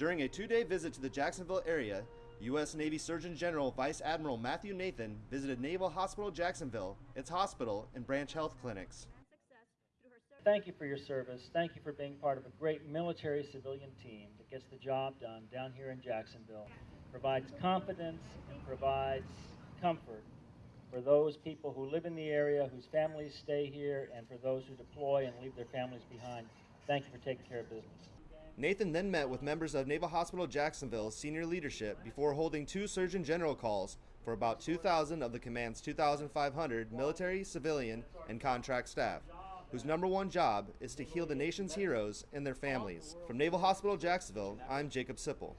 During a two-day visit to the Jacksonville area, U.S. Navy Surgeon General Vice Admiral Matthew Nathan visited Naval Hospital Jacksonville, its hospital, and branch health clinics. Thank you for your service. Thank you for being part of a great military civilian team that gets the job done down here in Jacksonville. Provides confidence and provides comfort for those people who live in the area, whose families stay here, and for those who deploy and leave their families behind. Thank you for taking care of business. Nathan then met with members of Naval Hospital Jacksonville's senior leadership before holding two Surgeon General calls for about 2,000 of the command's 2,500 military, civilian, and contract staff, whose number one job is to heal the nation's heroes and their families. From Naval Hospital Jacksonville, I'm Jacob Sipple.